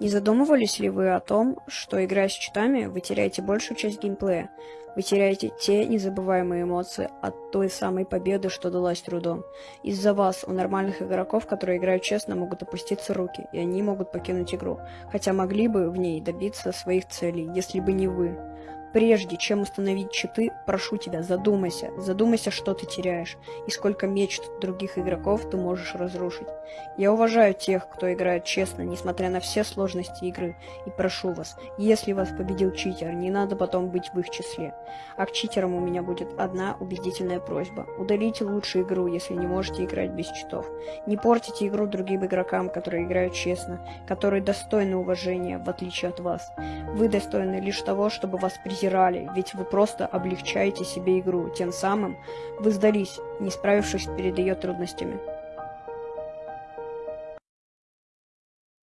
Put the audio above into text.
Не задумывались ли вы о том, что играя с читами, вы теряете большую часть геймплея? Вы теряете те незабываемые эмоции от той самой победы, что далась трудом. Из-за вас у нормальных игроков, которые играют честно, могут опуститься руки, и они могут покинуть игру, хотя могли бы в ней добиться своих целей, если бы не вы. Прежде чем установить читы, прошу тебя, задумайся, задумайся, что ты теряешь, и сколько мечт других игроков ты можешь разрушить. Я уважаю тех, кто играет честно, несмотря на все сложности игры, и прошу вас, если вас победил читер, не надо потом быть в их числе. А к читерам у меня будет одна убедительная просьба. Удалите лучше игру, если не можете играть без читов. Не портите игру другим игрокам, которые играют честно, которые достойны уважения, в отличие от вас. Вы достойны лишь того, чтобы вас презирали презирали, ведь вы просто облегчаете себе игру, тем самым вы сдались, не справившись перед ее трудностями.